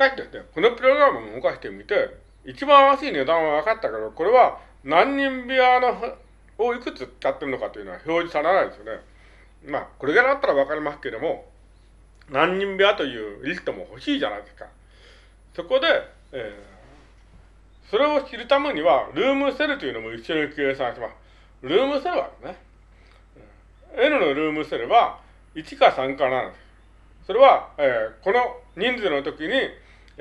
かしですね、このプログラムを動かしてみて、一番安い値段は分かったけど、これは何人部屋のをいくつ使ってるのかというのは表示されないですよね。まあ、これぐらいだったら分かりますけれども、何人部屋というリストも欲しいじゃないですか。そこで、えー、それを知るためには、ルームセルというのも一緒に計算します。ルームセルはですね、N のルームセルは1か3か7です。それは、えー、この人数の時に、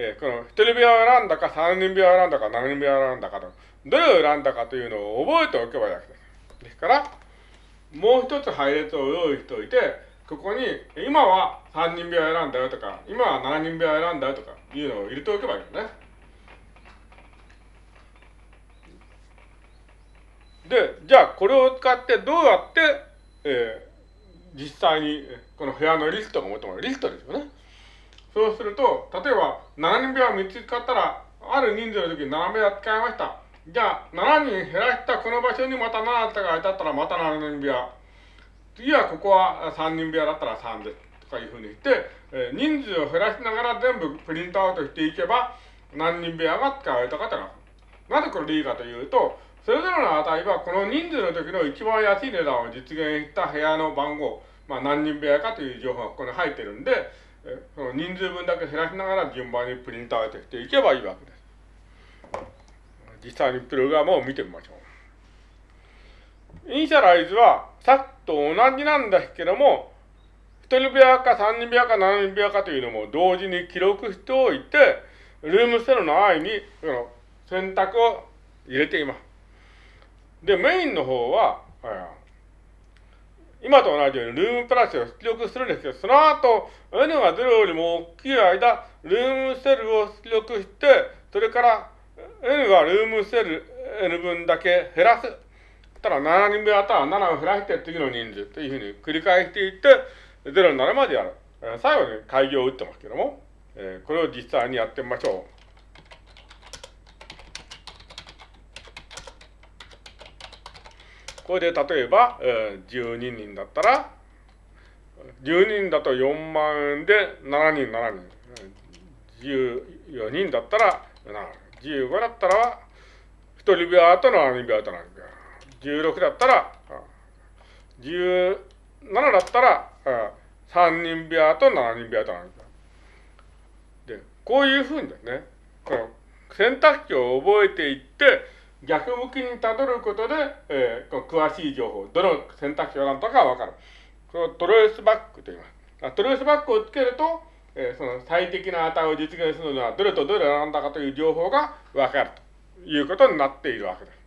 えー、この1人部屋を選んだか3人部屋を選んだか7人部屋を選んだかと、どれを選んだかというのを覚えておけばいいわけです。ですから、もう一つ配列を用意しておいて、ここに、今は3人部屋を選んだよとか、今は7人部屋を選んだよとかいうのを入れておけばいいんですね。で、じゃあこれを使ってどうやって、えー、実際にこの部屋のリストが求めるリストですよね。そうすると、例えば7人部屋を3つ使ったら、ある人数の時に7部屋使いました。じゃあ、7人減らしたこの場所にまた7つがいたったらまた7人部屋。次はここは3人部屋だったら3です。とかいうふうに言って、えー、人数を減らしながら全部プリントアウトしていけば、何人部屋が使われたかというのは。なぜこれでいいかというと、それぞれの値はこの人数の時の一番安い値段を実現した部屋の番号、まあ、何人部屋かという情報がここに入ってるんで、その人数分だけ減らしながら順番にプリントアウトしていけばいいわけです。実際にプログラムを見てみましょう。イニシャライズはさっきと同じなんですけども、1人部屋か3人部屋か7人部屋かというのも同時に記録しておいて、ルームセルの愛にその選択を入れています。で、メインの方は、今と同じようにルームプラスを出力するんですけど、その後、N が0よりも大きい間、ルームセルを出力して、それから N がルームセル N 分だけ減らす。たら7人分あったら7を減らして次の人数というふうに繰り返していって、0になるまでやる。最後に開業を打ってますけども、これを実際にやってみましょう。これで例えば、えー、12人だったら、12人だと4万円で7人7人。14人だったら7人。15だったら、1人部屋と7人部屋と7人部屋。16だったら、17だったら、3人部屋と7人部屋と7人部屋。で、こういうふうにですね、この選択肢を覚えていって、逆向きにたどることで、えー、詳しい情報、どの選択肢を選んだかわかる。このトレースバックと言います。トレースバックをつけると、えー、その最適な値を実現するのはどれとどれを選んだかという情報がわかるということになっているわけです。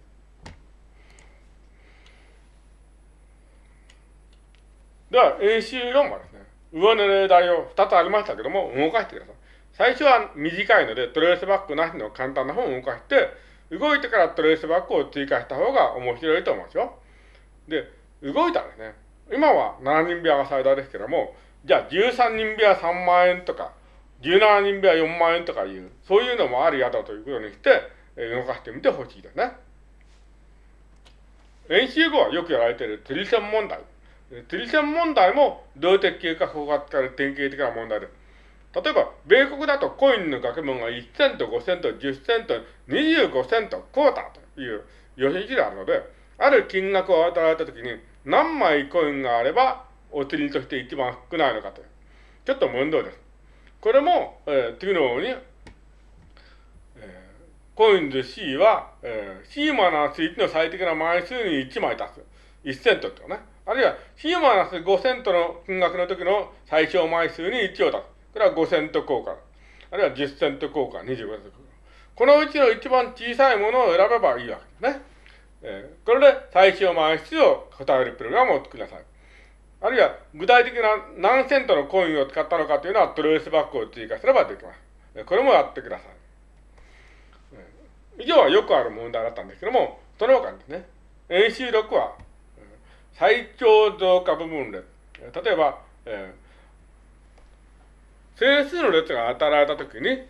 では、演習4はですね、上の例題を2つありましたけども、動かしてください。最初は短いので、トレースバックなしの簡単な本を動かして、動いてからトレースバックを追加した方が面白いと思うんですよ。で、動いたらですね、今は7人部屋が最大ですけども、じゃあ13人部屋3万円とか、17人部屋4万円とかいう、そういうのもあるやだということにして、え動かしてみてほしいですね。演習後はよくやられている釣り線問題。釣り線問題も動的計画法が使われる典型的な問題です。例えば、米国だとコインの額分が1セント、5セント、10セント、25セント、クォーターという予選値があるので、ある金額を与えられたときに何枚コインがあればお釣りとして一番少ないのかという。ちょっと問答です。これも、えー、次のように、えー、コインズ C は、えー、C マナス1の最適な枚数に1枚足す。1セントっていうね。あるいは C マナス5セントの金額の時の最小枚数に1を足す。これは5セント効果。あるいは10セント効果、25セント効果。このうちの一番小さいものを選べばいいわけですね。えー、これで最小枚数を答えるプログラムを作りなさい。あるいは具体的な何セントのコインを使ったのかというのはトレースバックを追加すればできます。これもやってください。以上はよくある問題だったんですけども、その他ですね、演習6は、最長増加部分列。例えば、えー整数の列が与えられたときに、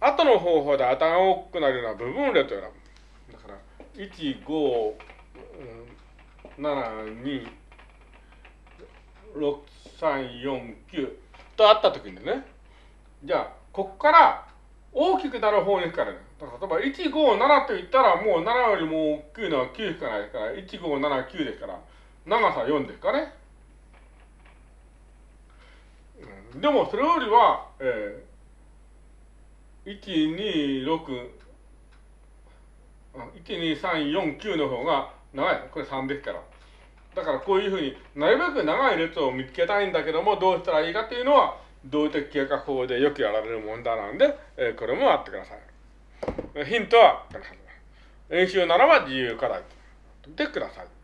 後の方法で値が大きくなるような部分列を選ぶ。だから、1、5、7、2、6、3、4、9とあったときにね、じゃあ、ここから、大きくなる方に行くからね。だから例えば157と言ったらもう7よりも大きいのは9しかないから、1579ですから、長さ4ですかね。でもそれよりは、えー、126、12349の方が長い。これ3ですから。だからこういうふうになるべく長い列を見つけたいんだけどもどうしたらいいかっていうのは動的計画法でよくやられる問題なんで、えー、これもあってください。ヒントは、演習ならば自由課題。でください。